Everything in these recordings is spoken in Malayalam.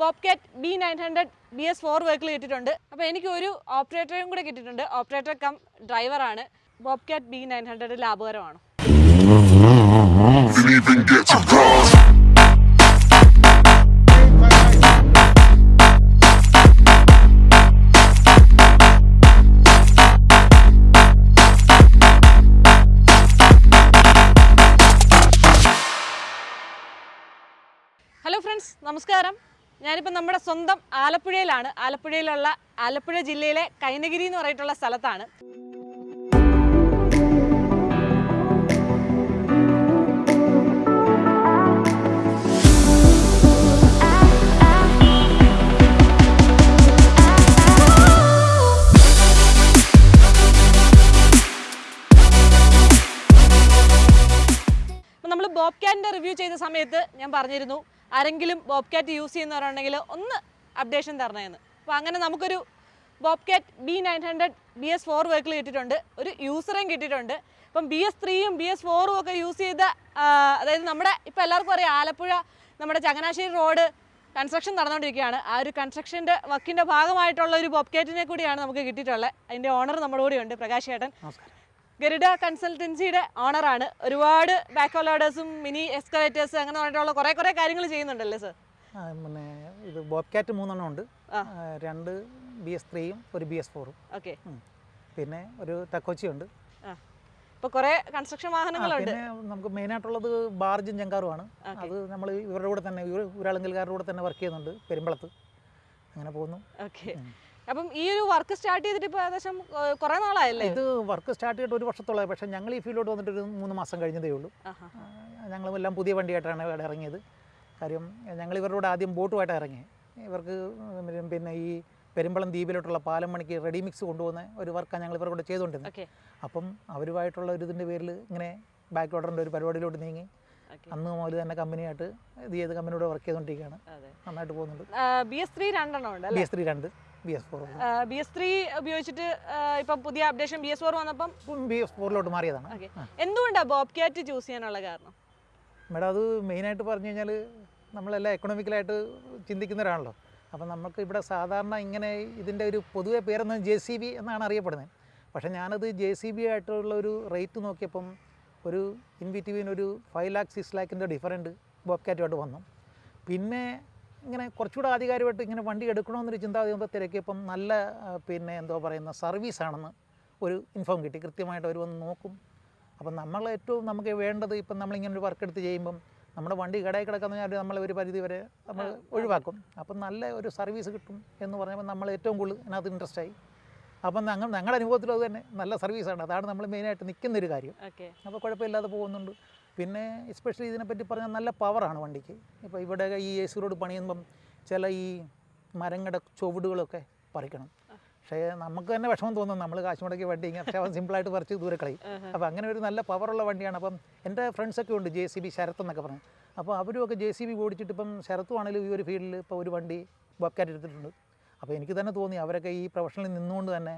Bobcat B nine hundred B S four vehicle കിട്ടിയിട്ടുണ്ട്. അപ്പോൾ എനിക്ക് ഒരു ഓപ്പറേറ്ററും കൂടെ കിട്ടിയിട്ടുണ്ട്. ഓപ്പറേറ്റർ കം ഡ്രൈവറാണ് ബോബ്കാറ്റ് ബി നയൻ ഹൺഡ്രഡ് ലാഭകരമാണ്. ഹലോ ഫ്രണ്ട്സ് നമസ്കാരം. ഞാനിപ്പോൾ നമ്മുടെ സ്വന്തം ആലപ്പുഴയിലാണ്. ആലപ്പുഴയിലുള്ള ആലപ്പുഴ ജില്ലയിലെ കൈനഗിരി എന്ന് പറഞ്ഞിട്ടുള്ള സ്ഥലത്താണ്. നമ്മൾ ബോബ് റിവ്യൂ ചെയ്ത സമയത്ത് ഞാൻ പറഞ്ഞിരുന്നു ആരെങ്കിലും ബോബ് ക്യാറ്റ് യൂസ് ചെയ്യുന്നവരുണ്ടെങ്കിൽ ഒന്ന് അപ്ഡേഷൻ തരണേന്ന്. അപ്പോൾ അങ്ങനെ നമുക്കൊരു Bobcat B nine hundred B S four vehicle കിട്ടിയിട്ടുണ്ട്. ഒരു യൂസറേയും കിട്ടിയിട്ടുണ്ട്. അപ്പം ബി എസ് ത്രീയും ബി എസ് ഫോറും ഒക്കെ യൂസ് ചെയ്ത അതായത് നമ്മുടെ ഇപ്പോൾ എല്ലാവർക്കും അറിയാം ആലപ്പുഴ നമ്മുടെ ചങ്ങനാശ്ശേരി റോഡ് കൺസ്ട്രക്ഷൻ നടന്നുകൊണ്ടിരിക്കുകയാണ് ആ ഒരു കൺസ്ട്രക്ഷന്റെ വർക്കിന്റെ ഭാഗമായിട്ടുള്ള ഒരു ബോബ്കാറ്റിനെ കൂടിയാണ് നമുക്ക് കിട്ടിയിട്ടുള്ളത്. അതിന്റെ ഓണർ നമ്മുടെ കൂടെയുണ്ട് പ്രകാശ് ചേട്ടൻ നമസ്കാരം. ഗരുഡ കൺസൾട്ടൻസിയുടെ ഓണറാണ്. ഒരുപാട് ബാക്ക് ലോഡേഴ്സും മിനി എക്സ്കലേറ്റേഴ്സ് അങ്ങനെ പറഞ്ഞിട്ടുള്ള കുറേ കുറേ കാര്യങ്ങൾ ചെയ്യുന്നുണ്ടല്ലേ സർ പിന്നെ ഇത് ബോബ് കാറ്റ് മൂന്നെണ്ണം ഉണ്ട്. രണ്ട് ബി എസ് ത്രീയും ഒരു ബി എസ് ഫോറും. ഓക്കെ. പിന്നെ ഒരു ടക്കോച്ചി ഉണ്ട്. ആ. കുറെ കൺസ്ട്രക്ഷൻ വാഹനങ്ങളുണ്ട്. നമുക്ക് മെയിൻ ആയിട്ടുള്ളത് ബാർജും ജങ്കാറുമാണ് ആണ് അത് നമ്മൾ ഇവരുടെ കൂടെ തന്നെ ഇവർ ഒരാളെങ്കിൽക്കാരുടെ കൂടെ തന്നെ വർക്ക് ചെയ്യുന്നുണ്ട് പെരുമ്പളത്ത്. അങ്ങനെ പോകുന്നു. ഓക്കെ. അപ്പം ഈ ഒരു വർക്ക് സ്റ്റാർട്ട് ചെയ്തിട്ട് ഇപ്പോൾ ഏകദേശം കുറെ നാളായല്ലേ? ഇത് വർക്ക് സ്റ്റാർട്ട് ചെയ്തിട്ട് ഒരു വർഷത്തോളമായി പക്ഷെ ഞങ്ങൾ ഈ ഫീൽഡിലോട്ട് വന്നിട്ട് ഒരു മൂന്ന് മാസം കഴിഞ്ഞതേ ഉള്ളൂ. ഞങ്ങൾ എല്ലാം പുതിയ വണ്ടിയായിട്ടാണ് ഇവിടെ ഇറങ്ങിയത്. കാര്യം ഞങ്ങൾ ഇവരുടെ കൂടെ ആദ്യം ബോട്ടുമായിട്ട് ഇറങ്ങി. ഇവർക്ക് പിന്നെ ഈ പെരുമ്പളം ദ്വീപിലോട്ടുള്ള പാലം മണിക്ക് റെഡി മിക്സ് കൊണ്ടുപോകുന്ന ഒരു വർക്കാണ് ഞങ്ങൾ ഇവരുടെ കൂടെ ചെയ്തുകൊണ്ടിരുന്നത്. അപ്പം അവരുമായിട്ടുള്ള ഒരു ഇതിന്റെ പേരിൽ ഇങ്ങനെ ബാക്ക് ഓർഡറിന്റെ ഒരു പരിപാടിയിലോട്ട് നീങ്ങി. അന്ന് മുതൽ തന്നെ കമ്പനിയായിട്ട് ഇത് ചെയ്ത് കമ്പനിയോട് വർക്ക് ചെയ്തുകൊണ്ടിരിക്കുകയാണ്. നന്നായിട്ട് പോകുന്നുണ്ട്. ബി എസ് ത്രീ രണ്ടെണ്ണം ഉണ്ട് ബി എസ് ത്രീ രണ്ട്. ബി എസ് ത്രീ ഉപയോഗിച്ചിട്ട് ഇപ്പം പുതിയ അപ്ഡേഷൻ ബി എസ് ഫോർ വന്നപ്പം? ബി എസ് ഫോറിലോട്ട് മാറിയതാണ്. എന്തുകൊണ്ടാണ് ബോബ് ക്യാറ്റ് ചൂസ് ചെയ്യാനുള്ള കാരണം? മേഡം അത് മെയിനായിട്ട് പറഞ്ഞു കഴിഞ്ഞാൽ നമ്മളെല്ലാം എക്കണോമിക്കലായിട്ട് ചിന്തിക്കുന്നവരാണല്ലോ. അപ്പം നമുക്ക് ഇവിടെ സാധാരണ ഇങ്ങനെ ഇതിന്റെ ഒരു പൊതുവെ പേരെന്ന് ജെ സി ബി എന്നാണ് അറിയപ്പെടുന്നത്. പക്ഷേ ഞാനത് ജെ സി ബി ആയിട്ടുള്ള ഒരു റേറ്റ് നോക്കിയപ്പം ഒരു ഇൻ ബിറ്റ്വീൻ ഒരു ഫൈവ് ലാക്ക് സിക്സ് ലാക്കിന്റെ ഡിഫറന്റ് ബോബ്കാറ്റുമായിട്ട് വന്നു. പിന്നെ ഇങ്ങനെ കുറച്ചുകൂടെ ആധികാരികമായിട്ട് ഇങ്ങനെ വണ്ടി എടുക്കണമെന്നൊരു ചിന്താഗതി നമ്മൾ തിരക്കിയപ്പം നല്ല പിന്നെ എന്തോ പറയുന്ന സർവീസാണെന്ന് ഒരു ഇൻഫോം കിട്ടി. കൃത്യമായിട്ട് അവർ വന്ന് നോക്കും. അപ്പം നമ്മൾ ഏറ്റവും നമുക്ക് വേണ്ടത് ഇപ്പം നമ്മളിങ്ങനെ ഒരു വർക്ക് എടുത്ത് ചെയ്യുമ്പം നമ്മുടെ വണ്ടി കടയിൽ കിടക്കുന്ന പറഞ്ഞാൽ നമ്മൾ ഒരു പരിധി വരെ നമ്മൾ ഒഴിവാക്കും. അപ്പം നല്ല ഒരു സർവീസ് കിട്ടും എന്ന് പറഞ്ഞപ്പോൾ നമ്മൾ ഏറ്റവും കൂടുതൽ അതിനകത്ത് ഇൻട്രസ്റ്റ് ആയി. അപ്പം ഞങ്ങൾ ഞങ്ങളുടെ അനുഭവത്തിലും അത് തന്നെ. നല്ല സർവീസാണ്. അതാണ് നമ്മൾ മെയിനായിട്ട് നിൽക്കുന്ന ഒരു കാര്യം. ഓക്കെ. അപ്പോൾ കുഴപ്പമില്ലാതെ പോകുന്നുണ്ട്. പിന്നെ എസ്പെഷ്യലി ഇതിനെപ്പറ്റി പറഞ്ഞാൽ നല്ല പവറാണ് വണ്ടിക്ക്. ഇപ്പോൾ ഇവിടെ ഈ എ സി റോഡ് പണിയുമ്പം ചില ഈ മരങ്ങളുടെ ചുവടുകളൊക്കെ പറിക്കണം. പക്ഷേ നമുക്ക് തന്നെ വിഷമം തോന്നും നമ്മൾ കാശ് മുടക്കി വണ്ടി ഇങ്ങനെ പക്ഷേ അവൻ സിമ്പിളായിട്ട് പറിച്ച് ദൂരെ കളയും. അപ്പോൾ അങ്ങനെ ഒരു നല്ല പവറുള്ള വണ്ടിയാണ്. അപ്പം എന്റെ ഫ്രണ്ട്സൊക്കെ ഉണ്ട് ജെ സി ബി ശരത്ത് എന്നൊക്കെ പറഞ്ഞു. അപ്പോൾ അവരുമൊക്കെ ജെ സി ബി ഓടിച്ചിട്ട് ഇപ്പം ശരത്തുവാണെങ്കിലും ഈ ഒരു ഫീൽഡിൽ ഇപ്പോൾ ഒരു വണ്ടി ബൊക്കാറ്റ് എടുത്തിട്ടുണ്ട്. അപ്പോൾ എനിക്ക് തന്നെ തോന്നി അവരൊക്കെ ഈ പ്രൊഫഷനിൽ നിന്നുകൊണ്ട് തന്നെ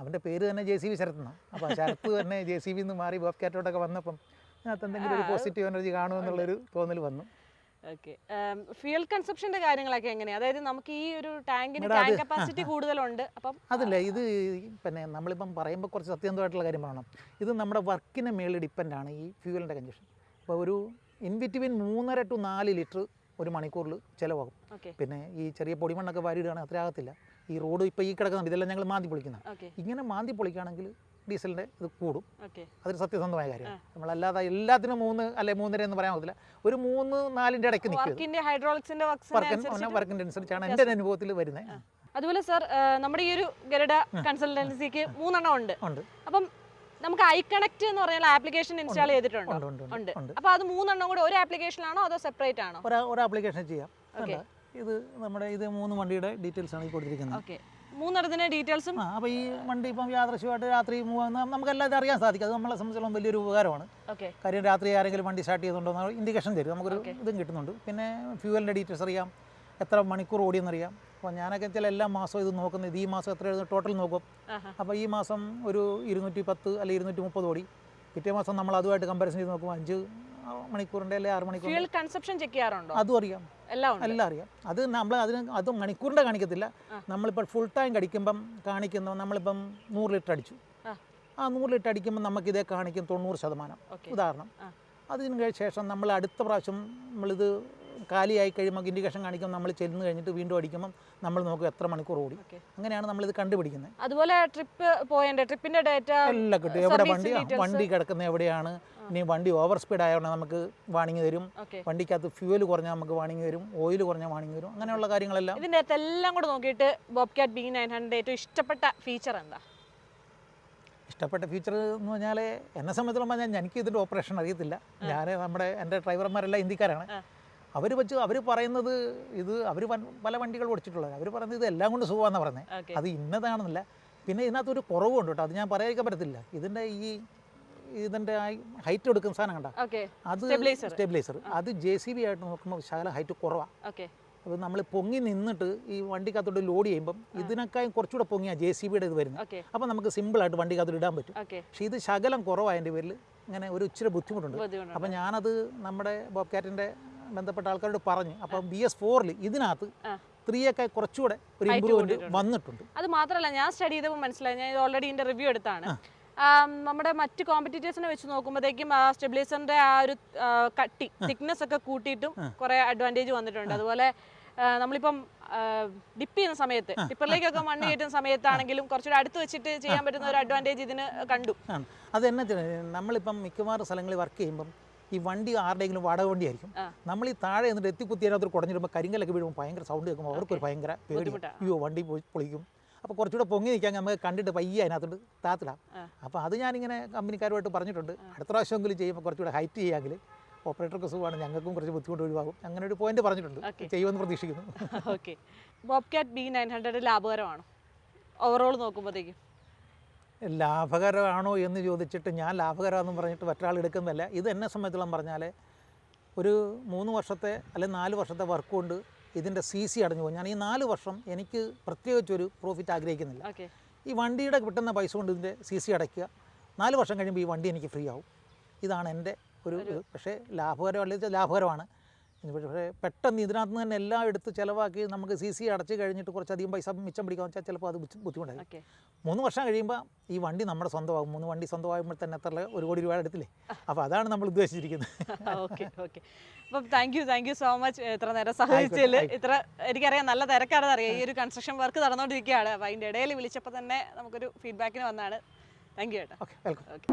അവന്റെ പേര് തന്നെ ജെ സി ബി ശരത്തെന്നാണ് അപ്പോൾ ശരത്ത് തന്നെ ജെ സി ബിന്ന് മാറി ബോബ്കാറ്റോട്ടൊക്കെ വന്നപ്പം അതിനകത്ത് എന്തെങ്കിലും ഒരു പോസിറ്റീവ് എനർജി കാണുമെന്നുള്ളൊരു തോന്നൽ വന്നു. ഓക്കെ. ഫ്യൂൽ കൺസപ്ഷന്റെ കാര്യങ്ങളൊക്കെ എങ്ങനെയാ? അതായത് നമുക്ക് ഈ ഒരു ടാങ്കിന് ടാങ്ക് കപ്പാസിറ്റി കൂടുതലുണ്ട് അപ്പം അതില്ല ഇത് പിന്നെ നമ്മളിപ്പം പറയുമ്പോൾ കുറച്ച് സത്യസന്ധമായിട്ടുള്ള കാര്യം പറയണം. ഇത് നമ്മുടെ വർക്കിനെ മേളിൽ ഡിപ്പെൻഡാണ് ഈ ഫ്യൂവലിന്റെ കൺജക്ഷൻ ഇപ്പോൾ ഒരു ഇൻ ബിറ്റ്വീൻ മൂന്നര ടു നാല് ലിറ്റർ ഒരു മണിക്കൂറിൽ ചിലവാകും. പിന്നെ ഈ ചെറിയ പൊടിമണ്ണൊക്കെ വാരിയിടുകയാണെങ്കിൽ അത്ര ആകത്തില്ല. ഈ റോഡ് ഇപ്പോൾ ഈ കിടക്കുന്ന ഇതെല്ലാം ഞങ്ങൾ മാന്തി പൊളിക്കുന്നത് ഇങ്ങനെ മാന്തി പൊളിക്കുകയാണെങ്കിൽ ഡീസലിന്റെ ഇത് കൂടും. അതൊരു സത്യസന്ധമായ കാര്യമാണ്. നമ്മളല്ലാതെ എല്ലാത്തിനും മൂന്ന് അല്ലെ മൂന്നര എന്ന് പറയാൻ പറ്റില്ല ഒരു മൂന്ന് നാലിന്റെ ഇടയ്ക്ക് നിൽക്കും വർക്കിന്റെ വർക്കിന്റെ അനുസരിച്ചാണ് എന്റെ അനുഭവത്തിൽ വരുന്നത്. അതുപോലെ സാർ നമ്മുടെ ഈ ഒരു ഗരുഡ കൺസൾട്ടൻസിക്ക് മൂന്നെണ്ണം ഉണ്ട്. അപ്പം നമുക്ക് ഐ കണക്ട് എന്ന് പറഞ്ഞാൽ ആപ്ലിക്കേഷൻ ഇൻസ്റ്റാൾ ചെയ്തിട്ടുണ്ട്? ഉണ്ട് ഉണ്ട് ഉണ്ട്. ഉണ്ട്. ഉണ്ട്. അപ്പൊ അത് മൂന്നെണ്ണം കൂടെ ഒരു ആപ്ലിക്കേഷനാണോ അതോ സെപ്പറേറ്റ് ആണോ? ഒരു ആപ്ലിക്കേഷൻ ചെയ്യാം. ഇത് നമ്മുടെ ഇത് മൂന്ന് വണ്ടിയുടെ ഡീറ്റെയിൽസ് ആണ് കൊടുത്തിരിക്കുന്നത്. ഓക്കെ. മൂന്നെണ്ണത്തിന്റെ ഡീറ്റെയിൽസും അപ്പൊ അപ്പോൾ ഈ വണ്ടി ഇപ്പം യാദൃശ്യമായിട്ട് രാത്രി നമുക്ക് നമുക്കെല്ലാം ഇത് അറിയാൻ സാധിക്കും. അത് നമ്മളെ സംബന്ധിച്ചിടത്തോളം വലിയൊരു ഉപകാരമാണ്. കാര്യം രാത്രി ആരെങ്കിലും വണ്ടി സ്റ്റാർട്ട് ചെയ്യുന്നുണ്ടോ എന്ന് ഇൻഡിക്കേഷൻ തരും. നമുക്കൊരു ഇതും കിട്ടുന്നുണ്ട്. പിന്നെ ഫ്യൂവലിന്റെ ഡീറ്റെയിൽസ് അറിയാം. എത്ര മണിക്കൂർ ഓടിയെന്നറിയാം. അപ്പോൾ ഞാനൊക്കെ ചില എല്ലാ മാസവും ഇത് നോക്കുന്നത് ഇത് ഈ മാസം എത്ര ടോട്ടൽ നോക്കും. അപ്പോൾ ഈ മാസം ഒരു ഇരുന്നൂറ്റി പത്ത് അല്ലെങ്കിൽ ഇരുന്നൂറ്റി മുപ്പത് ഓടി. പിറ്റേ മാസം നമ്മൾ അതുമായിട്ട് കമ്പാരിസൺ ചെയ്ത് നോക്കുമ്പോൾ അഞ്ച് മണിക്കൂറിന്റെ അല്ലെങ്കിൽ ആറ് മണിക്കൂർ കൺസപ്ഷൻ ചെക്ക് ചെയ്യാറുണ്ടോ? അതും അറിയാം. എല്ലാം അറിയാം. അത് നമ്മൾ അതിന് അത് മണിക്കൂറിന്റെ കാണിക്കത്തില്ല. നമ്മളിപ്പോൾ ഫുൾ ടൈം കടിക്കുമ്പം കാണിക്കുന്ന നമ്മളിപ്പം നൂറ് ലിറ്റർ അടിച്ചു. ആ. നൂറ് ലിറ്റർ അടിക്കുമ്പോൾ നമുക്കിതേ കാണിക്കും തൊണ്ണൂറ് ശതമാനം. ഉദാഹരണം. അതിന് ശേഷം നമ്മൾ അടുത്ത പ്രാവശ്യം നമ്മളിത് കാലിയായി കഴിയുമ്പോൾ ഇൻഡിക്കേഷൻ കാണിക്കുമ്പോൾ നമ്മൾ ചെല്ലുന്ന കഴിഞ്ഞിട്ട് വീണ്ടും അടിക്കുമ്പോൾ നമ്മൾ നോക്കും എത്ര മണിക്കൂർ ഓടി. അങ്ങനെയാണ് നമ്മൾ ഇത് കണ്ടുപിടിക്കുന്നത്. അതുപോലെ ട്രിപ്പ് പോയേണ്ട? ട്രിപ്പിന്റെ ഡേറ്റ എല്ലാം കിട്ടും. എവിടെ വണ്ടി വണ്ടി കിടക്കുന്നത് എവിടെയാണ്? ഇനി വണ്ടി ഓവർ സ്പീഡ് ആയതുകൊണ്ട് നമുക്ക് വാണിംഗ് തരും. വണ്ടിക്കകത്ത് ഫ്യൂവൽ കുറഞ്ഞാൽ നമുക്ക് വാണിംഗ് തരും. ഓയിൽ കുറഞ്ഞാൽ വാണിംഗ് തരും. അങ്ങനെയുള്ള കാര്യങ്ങളെല്ലാം. ഇതിന്റെ അകത്ത് എല്ലാം കൂടെ നോക്കിയിട്ട് Bobcat B nine hundred ഏറ്റവും ഇഷ്ടപ്പെട്ട ഫീച്ചർ എന്താ? ഇഷ്ടപ്പെട്ട ഫീച്ചർ എന്ന് പറഞ്ഞാൽ എന്നെ സംബന്ധിച്ചിടത്തോളം ഞാൻ എനിക്ക് ഇതിന്റെ ഓപ്പറേഷൻ അറിയത്തില്ല. ഞാൻ നമ്മുടെ എന്റെ ഡ്രൈവർമാരെല്ലാം ഹിന്ദിക്കാരാണ് ആ. അവർ വെച്ച് അവർ പറയുന്നത് ഇത് അവർ പല വണ്ടികൾ ഓടിച്ചിട്ടുള്ളത് അവർ പറയുന്നത് ഇത് എല്ലാം കൊണ്ട് സുഖമാണെന്ന് പറഞ്ഞത് അത് ഇന്നതാണെന്നില്ല. പിന്നെ ഇതിനകത്തൊരു കുറവുണ്ട് കേട്ടോ അത് ഞാൻ പറയാതിരിക്കാൻ പറ്റത്തില്ല. ഇതിന്റെ ഈ ഇതിന്റെ ഹൈറ്റ് എടുക്കുന്ന സാധനം കണ്ട? അത്. സ്റ്റെബിലൈസർ. അത് ജെ സി ബി ആയിട്ട് നോക്കുമ്പോൾ ശകല ഹൈറ്റ് കുറവാണ് ഓക്കെ. അപ്പോൾ നമ്മൾ പൊങ്ങി നിന്നിട്ട് ഈ വണ്ടിക്കകത്തോട്ട് ലോഡ് ചെയ്യുമ്പം ഇതിനേക്കാളും കുറച്ചുകൂടെ പൊങ്ങിയാ ജെ സി ബിയുടെ ഇത് വരുന്നത്. അപ്പോൾ നമുക്ക് സിമ്പിളായിട്ട് വണ്ടിക്കകത്തോട്ട് ഇടാൻ പറ്റും. പക്ഷേ ഇത് ശകലം കുറവായതിന്റെ പേരിൽ ഇങ്ങനെ ഒരു ഇച്ചിരി ബുദ്ധിമുട്ടുണ്ട്. ബുദ്ധിമുട്ടുണ്ട്. അപ്പോൾ ഞാനത് നമ്മുടെ ബോബ് ബോബ്കാറ്റിന്റെ ബന്ധപ്പെട്ട ആൾക്കാരോട് പറഞ്ഞു അപ്പം ബി എസ് ഫോറിൽ ഇതിനകത്ത്. ത്രീയൊക്കെ കുറച്ചുകൂടെ ഒരു ഇമ്പ്രൂവ്മെന്റ് വന്നിട്ടുണ്ട്. അത് മാത്രമല്ല ഞാൻ സ്റ്റഡി ചെയ്തപ്പോൾ മനസ്സിലായി. ഞാൻ ഓൾറെഡി ഇതിന്റെ റിവ്യൂ എടുത്താണ്. നമ്മുടെ മറ്റ് കോമ്പറ്റീറ്റേഴ്സിനെ വെച്ച് നോക്കുമ്പോഴത്തേക്കും ആ സ്റ്റെബിലൈസറിന്റെ ആ ഒരു കട്ടി തിക്നെസ് ഒക്കെ കൂട്ടിയിട്ടും കുറെ അഡ്വാന്റേജ് വന്നിട്ടുണ്ട്. അതുപോലെ നമ്മളിപ്പം ഡിപ്പ് ചെയ്യുന്ന സമയത്ത് ടിപ്പറിലേക്കൊക്കെ മണ്ണ് കയറ്റുന്ന സമയത്താണെങ്കിലും കുറച്ചുകൂടെ അടുത്ത് വെച്ചിട്ട് ചെയ്യാൻ പറ്റുന്ന ഒരു അഡ്വാന്റേജ് ഇതിന് കണ്ടു. അത് എന്നാ നമ്മളിപ്പം മിക്കവാറും സ്ഥലങ്ങളിൽ വർക്ക് ചെയ്യുമ്പം ഈ വണ്ടി ആരുടെയെങ്കിലും വാടക വണ്ടിയായിരിക്കും. ആയിരിക്കും നമ്മൾ ഈ താഴെ എന്നിട്ട് എത്തിക്കുത്തി അതിനകത്ത് കുടഞ്ഞിടുമ്പോൾ കരിങ്കലൊക്കെ വീഴുമ്പോൾ ഭയങ്കര സൗണ്ട് കേൾക്കുമ്പോൾ അവർക്കൊരു ഭയങ്കര പേടി. അയ്യോ വണ്ടി പോയി പൊളിക്കും. അപ്പോൾ കുറച്ചുകൂടെ പൊങ്ങി നിൽക്കാൻ നമുക്ക് കണ്ടിട്ട് പയ്യെ അതിനകത്തോട്ട് താത്തിടാം. അപ്പോൾ അത് ഞാനിങ്ങനെ കമ്പനിക്കാരുമായിട്ട് പറഞ്ഞിട്ടുണ്ട്. അടുത്ത പ്രാവശ്യമെങ്കിലും ചെയ്യുമ്പോൾ കുറച്ചുകൂടെ ഹൈറ്റ് ചെയ്യാമെങ്കിൽ ഓപ്പറേറ്റർക്ക് സുഖമാണ്. ഞങ്ങൾക്കും കുറച്ച് ബുദ്ധിമുട്ട് ഒഴിവാകും. അങ്ങനെ ഒരു പോയിന്റ് പറഞ്ഞിട്ടുണ്ട്. ചെയ്യുമെന്ന് പ്രതീക്ഷിക്കുന്നു. ഓക്കെ. ബി നയൻ ഹൺഡ്രഡ് ലാഭകരമാണ് ഓവറോൾ നോക്കുമ്പോഴത്തേക്കും ലാഭകരമാണോ എന്ന് ചോദിച്ചിട്ട് ഞാൻ ലാഭകരമാണെന്ന് പറഞ്ഞിട്ട് മറ്റൊരാൾ എടുക്കുന്നതല്ല. ഇത് എന്നെ സംബന്ധിച്ചോളം പറഞ്ഞാൽ ഒരു മൂന്ന് വർഷത്തെ അല്ലെങ്കിൽ നാല് വർഷത്തെ വർക്ക് കൊണ്ട് ഇതിന്റെ സി സി അടഞ്ഞു പോകും ഞാൻ ഈ നാല് വർഷം എനിക്ക് പ്രത്യേകിച്ചൊരു പ്രോഫിറ്റ് ആഗ്രഹിക്കുന്നില്ല. ഈ വണ്ടിയുടെ കിട്ടുന്ന പൈസ കൊണ്ട് ഇതിന്റെ സി സി അടയ്ക്കുക. നാല് വർഷം കഴിയുമ്പോൾ ഈ വണ്ടി എനിക്ക് ഫ്രീ ആവും. ഇതാണ് എന്റെ ഒരു പക്ഷേ ലാഭകരമല്ല ലാഭകരമാണ്. പക്ഷേ പെട്ടെന്ന് ഇതിനകത്ത് നിന്ന് തന്നെ എല്ലാം എടുത്ത് ചിലവാക്കി നമുക്ക് സി സി അടച്ച് കഴിഞ്ഞിട്ട് കുറച്ചധികം പൈസ മിച്ചം പിടിക്കാൻ വെച്ചാൽ ചിലപ്പോൾ അത് ബുദ്ധി- ബുദ്ധിമുട്ടായിരിക്കും. മൂന്ന് വർഷം കഴിയുമ്പോൾ ഈ വണ്ടി നമ്മുടെ സ്വന്തമാകും. മൂന്ന് വണ്ടി സ്വന്തമാകുമ്പോൾ തന്നെ എത്ര ഒരു കോടി രൂപ എടുത്തില്ലേ? അപ്പോൾ അതാണ് നമ്മൾ ഉദ്ദേശിച്ചിരിക്കുന്നത്. Okay okay. അപ്പം thank you thank you so much ഇത്ര നേരം സഹായിച്ചതിൽ ഇത്ര എനിക്കറിയാം നല്ല തിരക്കാണെന്ന് അറിയാം. ഈ ഒരു കൺസ്ട്രക്ഷൻ വർക്ക് നടന്നുകൊണ്ടിരിക്കുകയാണ്. അപ്പോൾ അതിന്റെ ഇടയിൽ വിളിച്ചപ്പോൾ തന്നെ നമുക്കൊരു ഫീഡ്ബാക്കിന് വന്നാണ്. താങ്ക് യു ചേട്ടാ ഓക്കെ വെൽക്കം ഓക്കെ.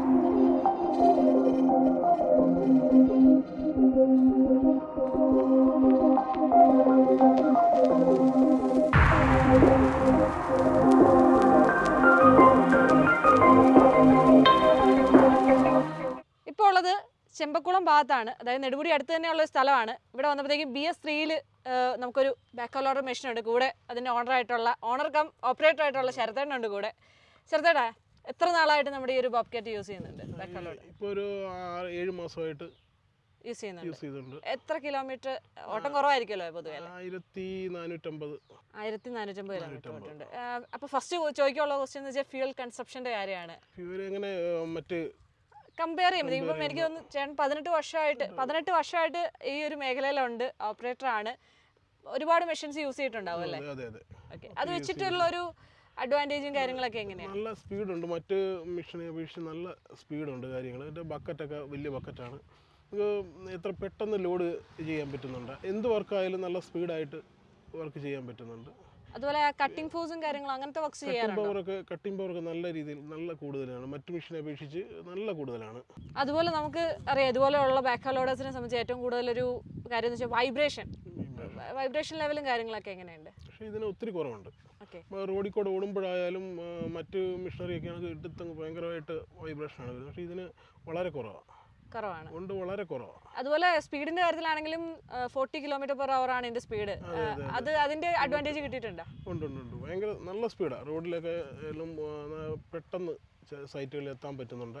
ചെമ്പക്കുളം ഭാഗത്താണ്. അതായത് നെടുമുടി അടുത്ത് തന്നെയുള്ള ഒരു സ്ഥലമാണ്. ഇവിടെ വന്നപ്പോഴത്തേക്കും ബി എസ് ത്രീയിൽ നമുക്കൊരു ബാക്ക് ലോഡർ മെഷീൻ ഉണ്ട്. കൂടെ അതിന്റെ ഓണർ ആയിട്ടുള്ള ഓണർ കം ഓപ്പറേറ്റർ ആയിട്ടുള്ള ശരത്തേണ്ണുണ്ട് കൂടെ. ശരത്തേട്ടാ എത്ര നാളായിട്ട് നമ്മുടെ ഈ ഒരു ബോബ്കാറ്റ് യൂസ് ചെയ്യുന്നുണ്ട്? ബാക്ക് ലോഡർ ഇപ്പോൾ ഒരു ഏഴ് മാസമായിട്ട് യൂസ് ചെയ്യുന്നുണ്ട്. എത്ര കിലോമീറ്റർ ഓട്ടം കുറവായിരിക്കുമല്ലോ പൊതുവെ? ആയിരത്തി നാനൂറ്റമ്പത് ആയിരത്തി നാനൂറ്റമ്പത് കിലോമീറ്റർ അപ്പോൾ ഫസ്റ്റ് ചോദിക്കാനുള്ള ക്വസ്റ്റ്യൻ എന്ന് വെച്ചാൽ ഫ്യൂൽ കൺസപ്ഷന്റെ കാര്യമാണ്. ഫ്യൂൽ എങ്ങനെ മറ്റ് കമ്പയർ ചെയ്യുമ്പോൾ ഇപ്പം എനിക്ക് തോന്നുന്നു ചേട്ടൻ പതിനെട്ട് വർഷമായിട്ട് പതിനെട്ട്. വർഷമായിട്ട് ഈ ഒരു മേഖലയിലുണ്ട്. ഓപ്പറേറ്റർ ആണ്. ഒരുപാട് മെഷീൻസ് യൂസ് ചെയ്തിട്ടുണ്ടാവും അല്ലേ? ഓക്കെ അത്. വെച്ചിട്ടുള്ള ഒരു അഡ്വാന്റേജും കാര്യങ്ങളൊക്കെ എങ്ങനെയാണ് നല്ല സ്പീഡുണ്ട് മറ്റ് മെഷീനെ അപേക്ഷിച്ച് നല്ല സ്പീഡുണ്ട് കാര്യങ്ങൾ എന്റെ ബക്കറ്റൊക്കെ വലിയ ബക്കറ്റാണ് നമുക്ക് എത്ര പെട്ടെന്ന് ലോഡ് ചെയ്യാൻ പറ്റുന്നുണ്ട്? എന്ത് വർക്കായാലും നല്ല സ്പീഡായിട്ട് വർക്ക് ചെയ്യാൻ പറ്റുന്നുണ്ട്. അതുപോലെ കട്ടിംഗ് ഫോഴ്സും കാര്യങ്ങളും അങ്ങനത്തെ വർക്ക്സ് ചെയ്യാറുണ്ട്? പവറൊക്കെ കട്ടിംഗ് പവറൊക്കെ നല്ല രീതിയിൽ നല്ല കൂടുതലാണ്. മറ്റു മെഷീനെ അപേക്ഷിച്ച് നല്ല കൂടുതലാണ്. അതുപോലെ നമുക്ക് അറിയാം ഇതുപോലെയുള്ള ബാക്ക് ലോഡേഴ്സിനെ സംബന്ധിച്ച് ഏറ്റവും കൂടുതൽ ഒരു കാര്യം എന്ന് വെച്ചാൽ വൈബ്രേഷൻ വൈബ്രേഷൻ ലെവലും കാര്യങ്ങളൊക്കെ എങ്ങനെയുണ്ട്? പക്ഷേ ഇതിന് ഒത്തിരി കുറവുണ്ട്. റോഡിൽ കൂടെ ഓടുമ്പോഴായാലും മറ്റ് മറ്റ് മെഷീനറിയൊക്കെ ആണെങ്കിൽ ഇട്ടത്തങ്ങ് ഭയങ്കരമായിട്ട് വൈബ്രേഷനാണ് വരുന്നത്. പക്ഷേ ഇതിന് വളരെ കുറവാണ് കുറവാണ്. ഉണ്ട് വളരെ കുറവാണ് അതുപോലെ സ്പീഡിന്റെ കാര്യത്തിലാണെങ്കിലും ഫോർട്ടി കിലോമീറ്റർ പെർ അവർ ആണ് ഇതിന്റെ സ്പീഡ് അത് അതിന്റെ അഡ്വാന്റേജ് കിട്ടിയിട്ടുണ്ടോ? ഉണ്ട് ഉണ്ട് ഉണ്ട്. ഭയങ്കര നല്ല സ്പീഡാണ് റോഡിലൊക്കെ എല്ലാം പെട്ടെന്ന് സൈറ്റുകളിൽ എത്താൻ പറ്റുന്നുണ്ട്.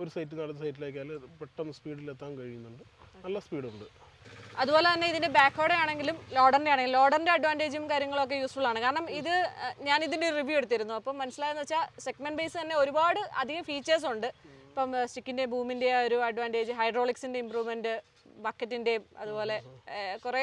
ഒരു സൈറ്റിൽ നിന്ന് അടുത്ത സൈറ്റിലേക്കായാലും പെട്ടെന്ന് സ്പീഡിൽ എത്താൻ കഴിയുന്നുണ്ട്. നല്ല സ്പീഡുണ്ട് അതുപോലെ തന്നെ ഇതിന്റെ ബാക്കോടെ ആണെങ്കിലും ലോഡറിന്റെ ആണെങ്കിലും ലോഡറിന്റെ അഡ്വാന്റേജും കാര്യങ്ങളൊക്കെ യൂസ്ഫുൾ ആണ്. കാരണം ഇത് ഞാൻ ഇതിന്റെ റിവ്യൂ എടുത്തിരുന്നു. അപ്പം മനസ്സിലായെന്ന് വെച്ചാൽ സെഗ്മെന്റ് ബേസ് തന്നെ ഒരുപാട് അധികം ഫീച്ചേഴ്സ് ഉണ്ട്. ഇപ്പം സ്റ്റിക്കിന്റെ ബൂമിന്റെ ഒരു അഡ്വാന്റേജ് ഹൈഡ്രോളിക്സിന്റെ ഇമ്പ്രൂവ്മെന്റ് ബക്കറ്റിന്റെയും അതുപോലെ കുറേ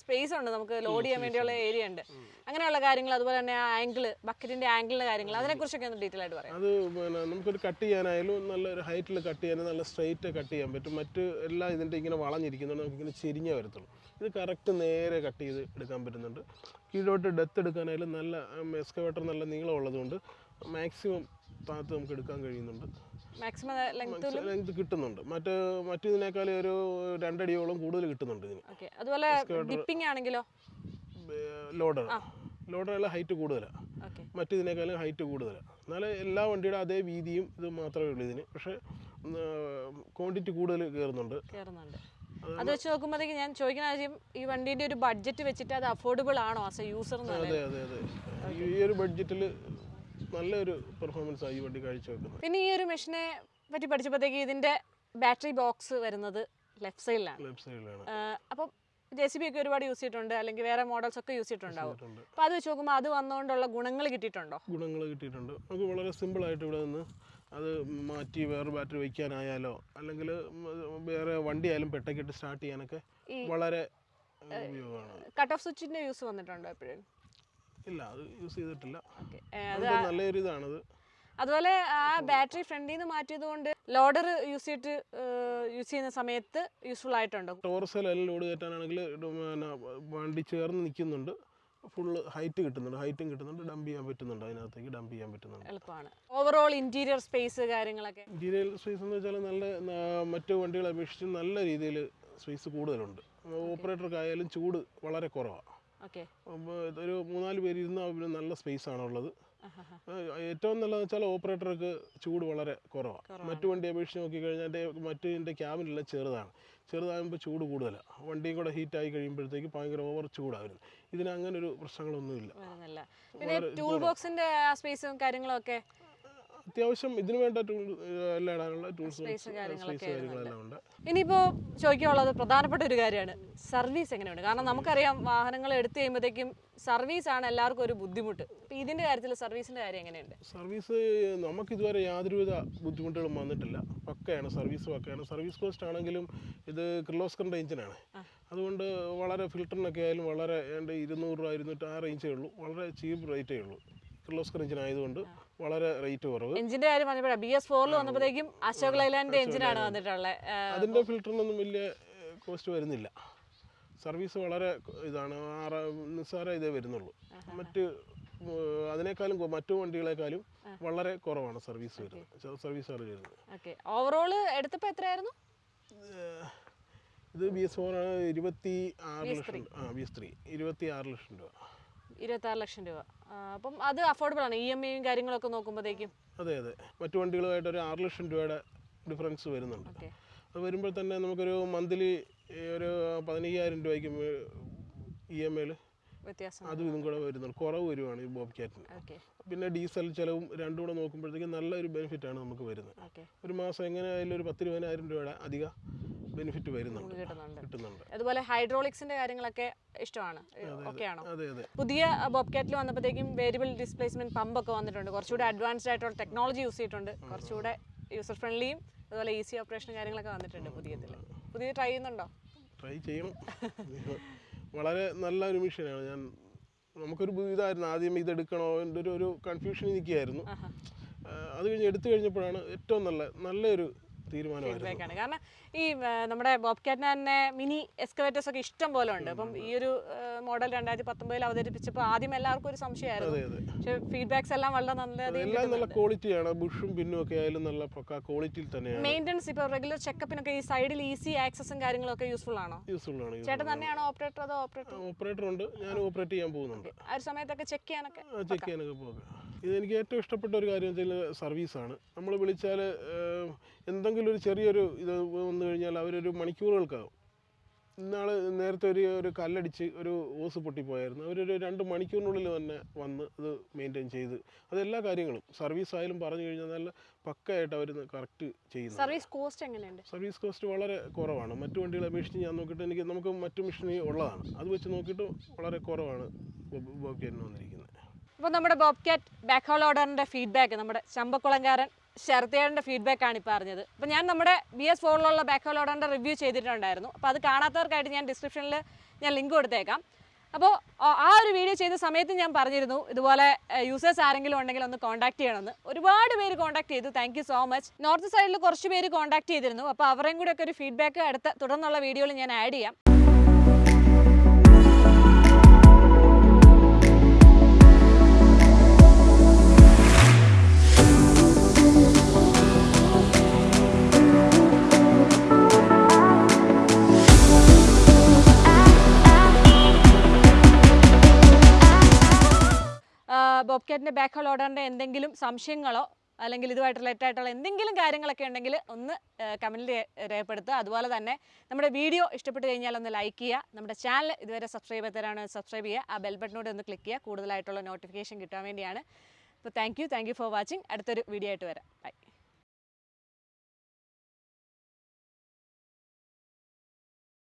സ്പേസ് ഉണ്ട് നമുക്ക് ലോഡ് ചെയ്യാൻ വേണ്ടിയുള്ള ഏരിയ ഉണ്ട്. അങ്ങനെയുള്ള കാര്യങ്ങൾ അതുപോലെ തന്നെ ആ ആംഗിൾ ബക്കറ്റിന്റെ ആംഗിളിന്റെ കാര്യങ്ങൾ അതിനെക്കുറിച്ചൊക്കെ ഒന്ന് ഡീറ്റെയിൽ ആയിട്ട് പറയാം. അത് പിന്നെ നമുക്കൊരു കട്ട് ചെയ്യാനായാലും നല്ലൊരു ഹൈറ്റിൽ കട്ട് ചെയ്യാനും നല്ല സ്ട്രൈറ്റ് കട്ട് ചെയ്യാൻ പറ്റും. മറ്റ് എല്ലാ ഇതിന്റെ ഇങ്ങനെ വളഞ്ഞിരിക്കുന്നുണ്ട് നമുക്ക് ഇങ്ങനെ ചെരിഞ്ഞേ വരത്തുള്ളൂ. ഇത് കറക്റ്റ് നേരെ കട്ട് ചെയ്ത് എടുക്കാൻ പറ്റുന്നുണ്ട്. കീഴോട്ട് ഡെത്ത് എടുക്കാനായാലും നല്ല എക്സ്കവേറ്റർ നല്ല നീളമുള്ളതുകൊണ്ട് മാക്സിമം താഴത്ത് നമുക്ക് എടുക്കാൻ കഴിയുന്നുണ്ട്. മാക്സിമം ലെങ്ത് കിട്ടുന്നുണ്ട്. മറ്റ് മറ്റിതിനേക്കാളും ഒരു രണ്ടടിയോളം കൂടുതൽ കിട്ടുന്നുണ്ട് ഇതിന്. അതുപോലെ ഡിപ്പിംഗ് ആണെങ്കിലോ? ലോഡർ. ലോഡറല്ല ഹൈറ്റ് കൂടുതലാണ് മറ്റേതിനേക്കാളും ഹൈറ്റ് കൂടുതലാണ് എന്നാൽ എല്ലാ വണ്ടിയുടെ അതേ വീതിയും ഇത് മാത്രമേ ഉള്ളൂ ഇതിന്. പക്ഷേ ക്വാണ്ടിറ്റി കൂടുതൽ കയറുന്നുണ്ട്. അത് വെച്ച് നോക്കുമ്പോഴത്തേക്ക് ഞാൻ ചോദിക്കുന്ന കാര്യം ഈ വണ്ടീന്റെ ഒരു ബഡ്ജറ്റ് വെച്ചിട്ട് അത് അഫോർഡബിൾ ആണോ ആസ് എ യൂസർ അതെ അതെ അതെ. ഈ ഒരു ബഡ്ജറ്റിൽ നല്ലൊരു പെർഫോമൻസ് ആയി വണ്ടി കാഴ്ചവെക്കുന്നത്. പിന്നെ ഈ ഒരു മെഷീനെ പറ്റി പഠിച്ചപ്പോഴത്തേക്ക് ഇതിന്റെ ബാറ്ററി ബോക്സ് വരുന്നത് ലെഫ്റ്റ് സൈഡിലാണ് ലെഫ്റ്റ് സൈഡിലാണ് അപ്പം ജെ സി ബി ഒക്കെ ഒരുപാട് യൂസ് ചെയ്തിട്ടുണ്ട് അല്ലെങ്കിൽ വേറെ മോഡൽസ് ഒക്കെ യൂസ് ചെയ്തിട്ടുണ്ടാവും. ചെയ്തിട്ടുണ്ട്. അപ്പോൾ അത് വെച്ച് നോക്കുമ്പോൾ അത് വന്നുകൊണ്ടുള്ള ഗുണങ്ങൾ കിട്ടിയിട്ടുണ്ടോ? ഗുണങ്ങൾ കിട്ടിയിട്ടുണ്ട്. നമുക്ക് വളരെ സിമ്പിൾ ആയിട്ട് ഇവിടെ നിന്ന് അത് മാറ്റി വേറെ ബാറ്ററി വയ്ക്കാനായാലോ അല്ലെങ്കിൽ വേറെ വണ്ടി ആയാലും പെട്ടക്കിട്ട് സ്റ്റാർട്ട് ചെയ്യാനൊക്കെ വളരെ കട്ട് ഓഫ് സ്വിച്ചിന്റെ യൂസ് വന്നിട്ടുണ്ടോ എപ്പോഴും? ഇല്ല അത് യൂസ് ചെയ്തിട്ടില്ല. നല്ലൊരു ഇതാണത് അതുപോലെ ആ ബാറ്ററി ഫ്രണ്ടിൽ നിന്ന് മാറ്റിയത് കൊണ്ട് ലോഡർ യൂസ് ചെയ്തിട്ട് യൂസ് ചെയ്യുന്ന സമയത്ത് യൂസ്ഫുൾ ആയിട്ടുണ്ടോ? ടോറസിലെല്ലാം ലോഡ് കയറ്റാനാണെങ്കിൽ വണ്ടി ചേർന്ന് നിൽക്കുന്നുണ്ട്. ഫുള്ള് ഹൈറ്റ് കിട്ടുന്നുണ്ട്. ഹൈറ്റും കിട്ടുന്നുണ്ട്. ഡംപ് ചെയ്യാൻ പറ്റുന്നുണ്ട്. അതിനകത്തേക്ക് ഡംപ് ചെയ്യാൻ പറ്റുന്നുണ്ട്. എളുപ്പമാണ്. ഓവറോൾ ഇന്റീരിയർ സ്പേസ് കാര്യങ്ങളൊക്കെ? ഇന്റീരിയർ സ്പേസ് എന്ന് വെച്ചാൽ നല്ല മറ്റു വണ്ടികളെ അപേക്ഷിച്ച് നല്ല രീതിയിൽ സ്പേസ് കൂടുതലുണ്ട്. ഓപ്പറേറ്റർക്കായാലും ചൂട് വളരെ കുറവാണ് ഒരു മൂന്നാൽ പേര് ഇരുന്ന് പിന്നെ നല്ല സ്പേസ് ആണ് ഉള്ളത്. ഏറ്റവും നല്ലതെന്ന് വെച്ചാൽ ഓപ്പറേറ്റർക്ക് ചൂട് വളരെ കുറവാണ് മറ്റു വണ്ടി അപേക്ഷിച്ച് നോക്കിക്കഴിഞ്ഞാൽ എന്റെ മറ്റു ക്യാബിനെല്ലാം ചെറുതാണ്. ചെറുതാകുമ്പോൾ ചൂട് കൂടുതലാണ് വണ്ടിയും കൂടെ ഹീറ്റ് ആയി കഴിയുമ്പോഴത്തേക്ക് ഭയങ്കര ഓവർ ചൂടായിരുന്നു ഇതിന് അങ്ങനെ ഒരു പ്രശ്നങ്ങളൊന്നുമില്ല. ടൂൾ ബോക്സിന്റെ സ്പേസും കാര്യങ്ങളും ഒക്കെ അത്യാവശ്യം ഇതിനു വേണ്ട ടൂൾ എല്ലാം ഇടാനുള്ള ടൂൾസ് സ്പേസ് കാര്യങ്ങളൊക്കെ കാര്യങ്ങളെല്ലാം ഉണ്ട്. ഇനിയിപ്പോ ചോദിക്കാനുള്ളത് പ്രധാനപ്പെട്ട ഒരു കാര്യമാണ്. സർവീസ് എങ്ങനെയുണ്ട്? കാരണം നമുക്കറിയാം വാഹനങ്ങൾ എടുത്തു കഴിയുമ്പോഴത്തേക്കും സർവീസ് ആണ് എല്ലാവർക്കും ഒരു ബുദ്ധിമുട്ട്. ഇതിന്റെ കാര്യത്തിൽ സർവീസിന്റെ കാര്യം എങ്ങനെയുണ്ട്? സർവീസ് നമുക്ക് ഇതുവരെ യാതൊരുവിധ ബുദ്ധിമുട്ടുകളും വന്നിട്ടില്ല. പക്കയാണ് സർവീസ് പക്കയാണ്. സർവീസ് കോസ്റ്റ് ആണെങ്കിലും ഇത് കിർലോസ്കറിന്റെ എഞ്ചിനാണ് അതുകൊണ്ട് വളരെ ഫിൽറ്ററിനൊക്കെ ആയാലും വളരെ ഇരുന്നൂറ് രൂപ ഇരുന്നൂറ്റി ആ റേഞ്ചേ ഉള്ളൂ. വളരെ ചീപ്പ് റേറ്റേ ഉള്ളൂ. കിർലോസ്കർ എഞ്ചിൻ ആയതുകൊണ്ട് വളരെ റേറ്റ് കുറവ്. എഞ്ചിന്റെ കാര്യം പറഞ്ഞപ്പോഴാണ് ബി എസ് ഫോറിൽ വന്നപ്പോഴത്തേക്കും അശോക് ലൈലാൻഡിന്റെ എഞ്ചിനാണ് വന്നിട്ടുള്ളത്. അതിന്റെ ഫിൽറ്ററിനൊന്നും വലിയ കോസ്റ്റ് വരുന്നില്ല. സർവീസ് വളരെ ഇതാണ് നിസ്സാര ഇതേ വരുന്നുള്ളൂ. മറ്റ് അതിനേക്കാളും മറ്റു വണ്ടികളെക്കാളും വളരെ കുറവാണ് സർവീസ് വരുന്നത്. സർവീസ് ചാർജ് വരുന്നത്. ഓവറോൾ എടുത്തപ്പോൾ എത്രയായിരുന്നു? ഇത് ബി എസ് ഫോർ ആണ് ഇരുപത്തി ആറ് ലക്ഷം ആ ബി എസ് ത്രീ ഇരുപത്തി ആറ് ലക്ഷം രൂപ. ഇരുപത്തി ആറ് ലക്ഷം രൂപ. അപ്പം അത് അഫോർഡബിൾ ആണ്. ഇ എം ഐയും കാര്യങ്ങളൊക്കെ നോക്കുമ്പോഴത്തേക്കും. അതെ അതെ. മറ്റു വണ്ടികളുമായിട്ട് ഒരു ആറ് ലക്ഷം രൂപയുടെ ഡിഫറൻസ് വരുന്നുണ്ട്. അത് വരുമ്പോൾ തന്നെ നമുക്കൊരു മന്ത്ലി ഒരു പതിനയ്യായിരം രൂപയ്ക്ക് ഇ എം ഐയിൽ അതും ഇതും കൂടെ വരുന്നുണ്ട്. കുറവ് വരുവാണ് ഈ ബോബ് ക്യാറ്റിന് പിന്നെ ഡീസൽ ചിലവും രണ്ടും കൂടെ നോക്കുമ്പോഴത്തേക്ക് നല്ലൊരു ആണ് നമുക്ക് വരുന്നത്. ഒരു മാസം എങ്ങനെയായാലും ഒരു പത്ത് ഇരുപതിനായിരം രൂപയുടെ അധിക ബെനിഫിറ്റ് വരുന്നുണ്ട്. കിട്ടുന്നുണ്ട്. അതുപോലെ ഹൈഡ്രോളിക്സിന്റെ കാര്യങ്ങളൊക്കെ ഇഷ്ടമാണ്. ഓക്കെ ആണോ അതെ അതെ. പുതിയ ബോബ്കാറ്റിൽ വന്നപ്പോഴത്തേക്കും വേരിയബിൾ ഡിസ്പ്ലേസ്മെന്റ് പമ്പ് ഒക്കെ വന്നിട്ടുണ്ട്. കുറച്ചുകൂടെ അഡ്വാൻസ്ഡ് ആയിട്ടുള്ള ടെക്നോളജി യൂസ് ചെയ്തിട്ടുണ്ട്. കുറച്ചുകൂടെ യൂസർ ഫ്രണ്ട്ലിയും അതുപോലെ ഈസി ഓപ്പറേഷൻ കാര്യങ്ങളൊക്കെ വന്നിട്ടുണ്ട് പുതിയതിൽ പുതിയ ട്രൈ ചെയ്യുന്നുണ്ടോ? ട്രൈ ചെയ്യണം വളരെ നല്ല ഒരു മിഷനാണ്. ഞാൻ നമുക്കൊരു ഇതായിരുന്നു. ആദ്യം ഇത് എടുക്കണോ എന്റെ ഒരു ഒരു കൺഫ്യൂഷൻ നിൽക്കുകയായിരുന്നു. അത് കഴിഞ്ഞ് എടുത്തു കഴിഞ്ഞപ്പോഴാണ് ഏറ്റവും നല്ല നല്ലൊരു ഫീഡ്ബാക്ക് കാരണം ഈ നമ്മുടെ ബോബ് ബോബ്കാറ്റിന് തന്നെ മിനി എക്സ്കവേറ്റേഴ്സ് ഒക്കെ ഇഷ്ടം പോലെ ഉണ്ട്. അപ്പം ഈ ഒരു മോഡൽ രണ്ടായിരത്തി പത്തൊമ്പതിൽ അവതരിപ്പിച്ചപ്പോൾ ആദ്യം എല്ലാവർക്കും ഒരു സംശയമായിരുന്നു. പക്ഷെ ഫീഡ്ബാക്സ് എല്ലാം വളരെ നല്ല എല്ലാം നല്ല ക്വാളിറ്റിയാണ്. ബുഷും പിന്നും ഒക്കെ ആയാലും നല്ല ക്വാളിറ്റിയിൽ തന്നെയാണ്. മെയിന്റെനൻസ് ഇപ്പോൾ റെഗുലർ ചെക്കപ്പിനൊക്കെ ഈ സൈഡിൽ ഈസി ആക്സസും കാര്യങ്ങളൊക്കെ യൂസ്ഫുൾ ആണോ? യൂസ്ഫുൾ ആണ് ചേട്ടൻ തന്നെയാണോ ഓപ്പറേറ്റർ അതോ ഓപ്പറേറ്റർ? ഓപ്പറേറ്റർ ഉണ്ട്. ഞാൻ ഓപ്പറേറ്റ് ചെയ്യാൻ പോകുന്നുണ്ട്. ആ ഒരു സമയത്തൊക്കെ ചെക്ക് ചെയ്യാനൊക്കെ ചെക്ക് ചെയ്യാനൊക്കെ പോകുക ഇത് എനിക്ക് ഏറ്റവും ഇഷ്ടപ്പെട്ട ഒരു കാര്യം വെച്ചാൽ സർവീസാണ്. നമ്മൾ വിളിച്ചാൽ എന്തെങ്കിലും ഒരു ചെറിയൊരു ഇത് വന്നു കഴിഞ്ഞാൽ അവരൊരു മണിക്കൂറുകൾക്കാകും ഇന്നാൾ നേരത്തെ ഒരു ഒരു കല്ലടിച്ച് ഒരു ഓസ് പൊട്ടിപ്പോയായിരുന്നു. അവരൊരു രണ്ട് മണിക്കൂറിനുള്ളിൽ തന്നെ വന്ന് ഇത് മെയിന്റെയിൻ ചെയ്ത് അതെല്ലാ കാര്യങ്ങളും സർവീസ് ആയാലും പറഞ്ഞു കഴിഞ്ഞാൽ നല്ല പക്കയായിട്ട് അവർ കറക്റ്റ് ചെയ്യുന്നു സർവീസ് കോസ്റ്റ് എങ്ങനെയുണ്ട്? സർവീസ് കോസ്റ്റ് വളരെ കുറവാണ്. മറ്റു വണ്ടികളെ അപേക്ഷിച്ച് ഞാൻ നോക്കിയിട്ട് എനിക്ക് നമുക്ക് മറ്റു മെഷീൻ ഉള്ളതാണ്. അത് വെച്ച് നോക്കിയിട്ട് വളരെ കുറവാണ് ബോബിയന് വന്നിരിക്കുന്നത്. അപ്പോൾ നമ്മുടെ ബോബ് കാറ്റ് ബാക്ക് ഹോൾ ഓർഡറിന്റെ ഫീഡ്ബാക്ക് നമ്മുടെ ചമ്പക്കുളങ്കാരൻ ശരത്തേടന്റെ ഫീഡ്ബാക്കാണ് ഇപ്പോൾ അറിഞ്ഞത്. അപ്പോൾ ഞാൻ നമ്മുടെ ബി എസ് ഫോറിലുള്ള ബാക്ക് ഹോൾ ഓർഡറിന്റെ റിവ്യൂ ചെയ്തിട്ടുണ്ടായിരുന്നു. അപ്പോൾ അത് കാണാത്തവർക്കായിട്ട് ഞാൻ ഡിസ്ക്രിപ്ഷനിൽ ഞാൻ ലിങ്ക് കൊടുത്തേക്കാം. അപ്പോൾ ആ ഒരു വീഡിയോ ചെയ്ത സമയത്ത് ഞാൻ പറഞ്ഞിരുന്നു ഇതുപോലെ യൂസേഴ്സ് ആരെങ്കിലും ഉണ്ടെങ്കിൽ ഒന്ന് കോൺടാക്ട് ചെയ്യണമെന്ന്. ഒരുപാട് പേര് കോൺടാക്ട് ചെയ്തു. താങ്ക് സോ മച്ച് നോർത്ത് സൈഡിൽ കുറച്ച് പേര് കോൺടാക്ട് ചെയ്തിരുന്നു. അപ്പോൾ അവരെയും കൂടെ ഒക്കെ ഒരു ഫീഡ്ബാക്ക് അടുത്ത തുടർന്നുള്ള വീഡിയോയിൽ ഞാൻ ആഡ് ചെയ്യാം. ബോബ്കാറ്റിന്റെ ബാക്ക് ഹോൾ ഓർഡറിന്റെ എന്തെങ്കിലും സംശയങ്ങളോ അല്ലെങ്കിൽ ഇതുമായിട്ട് റിലേറ്റ് ആയിട്ടുള്ള എന്തെങ്കിലും കാര്യങ്ങളൊക്കെ ഉണ്ടെങ്കിൽ ഒന്ന് കമന്റിൽ രേഖപ്പെടുത്തുക. അതുപോലെ തന്നെ നമ്മുടെ വീഡിയോ ഇഷ്ടപ്പെട്ട് കഴിഞ്ഞാൽ ഒന്ന് ലൈക്ക് ചെയ്യുക. നമ്മുടെ ചാനൽ ഇതുവരെ സബ്സ്ക്രൈബ് ചെയ്തവരാണ് സബ്സ്ക്രൈബ് ചെയ്യുക. ആ ബെൽ ബട്ടനോട് ഒന്ന് ക്ലിക്ക് ചെയ്യുക. കൂടുതലായിട്ടുള്ള നോട്ടിഫിക്കേഷൻ കിട്ടാൻ വേണ്ടിയാണ്. അപ്പോൾ thank you thank you for watching അടുത്തൊരു വീഡിയോ ആയിട്ട് വരാം. ബൈ